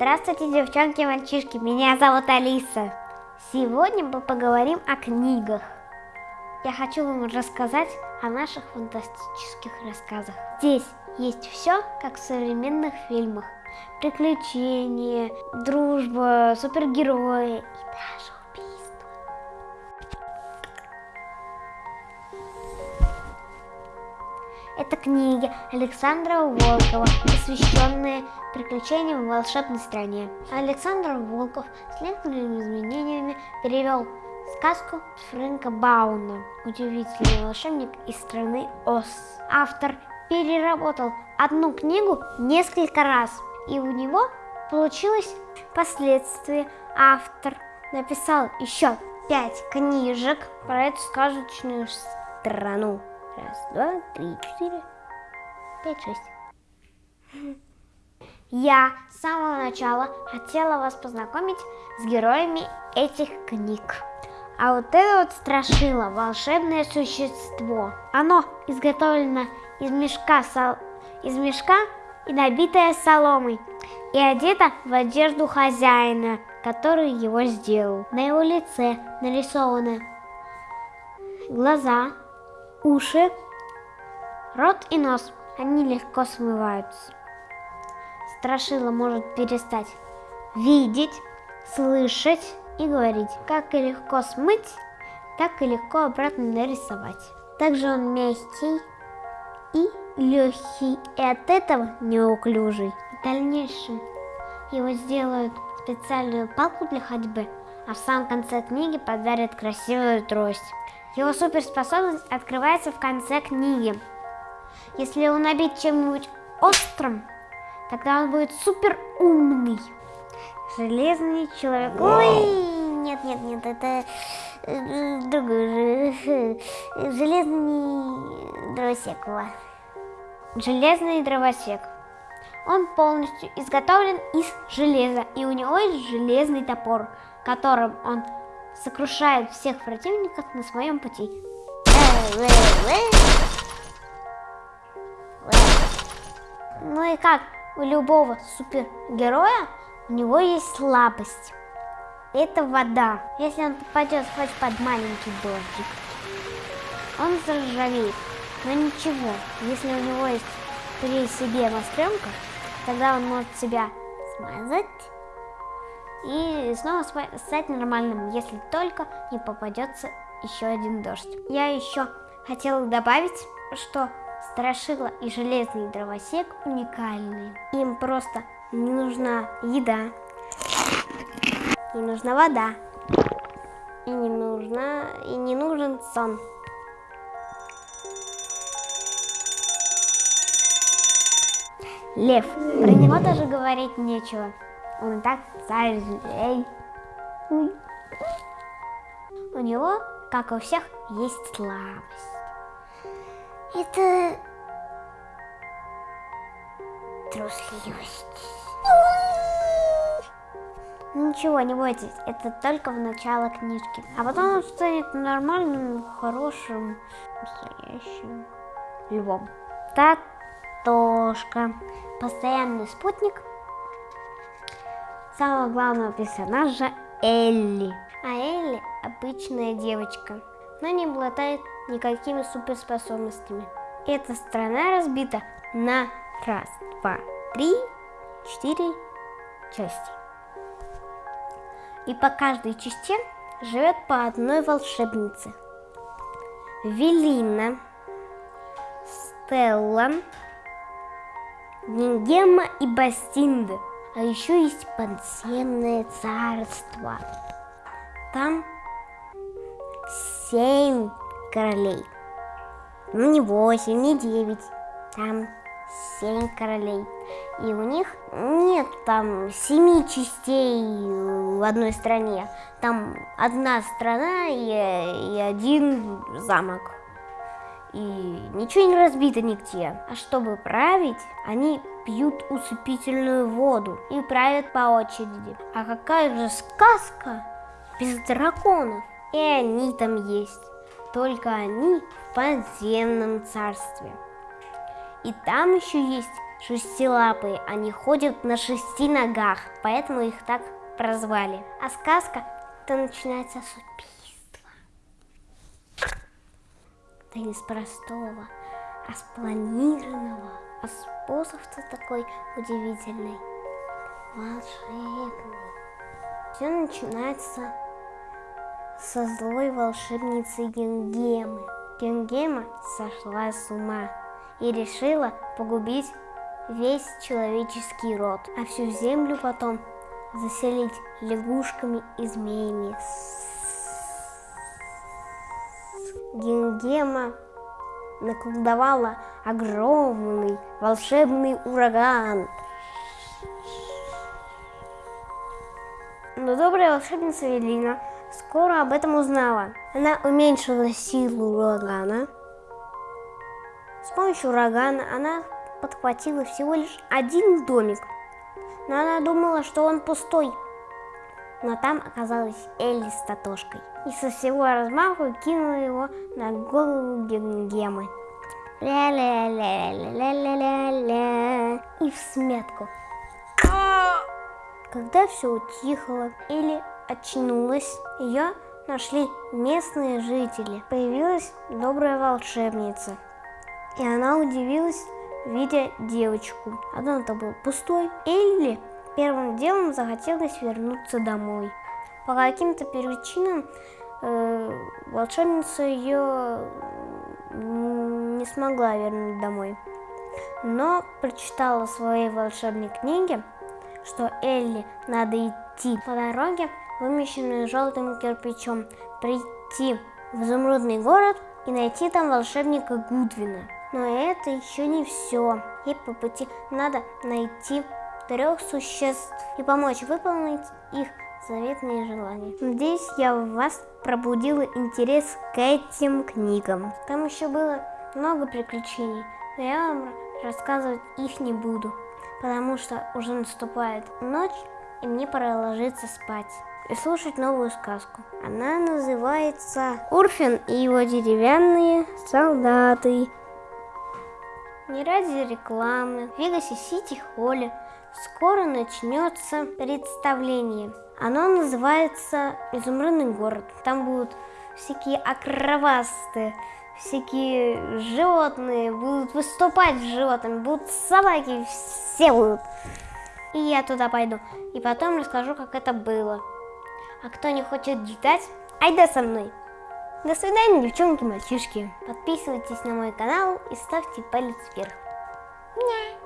Здравствуйте, девчонки и мальчишки, меня зовут Алиса. Сегодня мы поговорим о книгах. Я хочу вам рассказать о наших фантастических рассказах. Здесь есть все, как в современных фильмах. Приключения, дружба, супергерои и даже Это книги Александра Волкова, посвященные приключениям в волшебной стране. Александр Волков с некоторыми изменениями перевел сказку Фрэнка Бауна «Удивительный волшебник из страны Оз». Автор переработал одну книгу несколько раз, и у него получилось последствия. Автор написал еще пять книжек про эту сказочную страну. Раз, два, три, четыре, пять, шесть. Я с самого начала хотела вас познакомить с героями этих книг. А вот это вот страшило, волшебное существо. Оно изготовлено из мешка, сол... из мешка и набитое соломой. И одето в одежду хозяина, который его сделал. На его лице нарисованы глаза, уши, рот и нос. Они легко смываются. Страшила может перестать видеть, слышать и говорить. Как и легко смыть, так и легко обратно нарисовать. Также он мягкий и легкий, и от этого неуклюжий. В дальнейшем его сделают специальную палку для ходьбы, а в самом конце книги подарят красивую трость. Его суперспособность открывается в конце книги. Если его набить чем-нибудь острым, тогда он будет супер умный. Железный человек. Ой, нет, нет, нет, это э, другой же. Железный дровосек. Железный дровосек. Он полностью изготовлен из железа, и у него есть железный топор, которым он сокрушает всех противников на своем пути. Ну и как у любого супергероя, у него есть слабость. Это вода. Если он попадет хоть под маленький дождик, он заржавеет. Но ничего, если у него есть при себе масленка, тогда он может себя смазать и снова стать нормальным, если только не попадется еще один дождь. Я еще хотела добавить, что Страшила и Железный Дровосек уникальные. Им просто не нужна еда, не нужна вода, и не, нужна, и не нужен сон. Лев. Про него даже говорить нечего. Он так зверей. У него, как у всех, есть слабость. Это трусливость. Ничего, не бойтесь, это только в начало книжки. А потом он станет нормальным, хорошим, настоящим львом. Татошка. Постоянный спутник самого главного персонажа Элли. А Элли обычная девочка, но не обладает никакими суперспособностями. Эта страна разбита на раз, два, три, четыре части. И по каждой части живет по одной волшебнице. Велина, Стелла, Нингема и Бастинда. А еще есть подземное царство. Там семь королей. Ну не восемь, не девять. Там семь королей. И у них нет там семи частей в одной стране. Там одна страна и, и один замок. И ничего не разбито нигде. А чтобы править, они пьют усыпительную воду и правят по очереди. А какая же сказка без драконов? И они там есть. Только они в подземном царстве. И там еще есть шестилапые, они ходят на шести ногах, поэтому их так прозвали. А сказка, то начинается с убийства. Да не с простого, а спланированного. А способ-то такой удивительный, волшебный. Все начинается со злой волшебницы Генгемы. Генгема сошла с ума и решила погубить весь человеческий род, а всю землю потом заселить лягушками и змеями. Генгема наколдовала огромный волшебный ураган. Но добрая волшебница Велина скоро об этом узнала. Она уменьшила силу урагана. С помощью урагана она подхватила всего лишь один домик. Но она думала, что он пустой. Но там оказалась Элли с Татошкой. И со всего размаху кинула его на голову Генгемы. Ля-ля-ля-ля-ля-ля-ля. И в сметку. Когда все утихло, Элли очнулась, ее нашли местные жители. Появилась добрая волшебница. И она удивилась, видя девочку. А дом-то был пустой. Элли первым делом захотелось вернуться домой. По каким-то причинам э, волшебница ее не смогла вернуть домой. Но прочитала в своей волшебной книге, что Элли надо идти по дороге, вымещенную желтым кирпичом, прийти в изумрудный город и найти там волшебника Гудвина. Но это еще не все. Ей по пути надо найти трех существ и помочь выполнить их заветные желания. Надеюсь, я в вас пробудила интерес к этим книгам. Там еще было много приключений, но я вам рассказывать их не буду, потому что уже наступает ночь, и мне пора ложиться спать и слушать новую сказку. Она называется «Урфин и его деревянные солдаты». Не ради рекламы, в Вегасе Сити Холле скоро начнется представление. Оно называется «Изумрудный город». Там будут всякие акровасты, всякие животные будут выступать с животными, будут собаки, все будут. И я туда пойду. И потом расскажу, как это было. А кто не хочет ждать, айда со мной. До свидания, девчонки, мальчишки. Подписывайтесь на мой канал и ставьте палец вверх. Ня.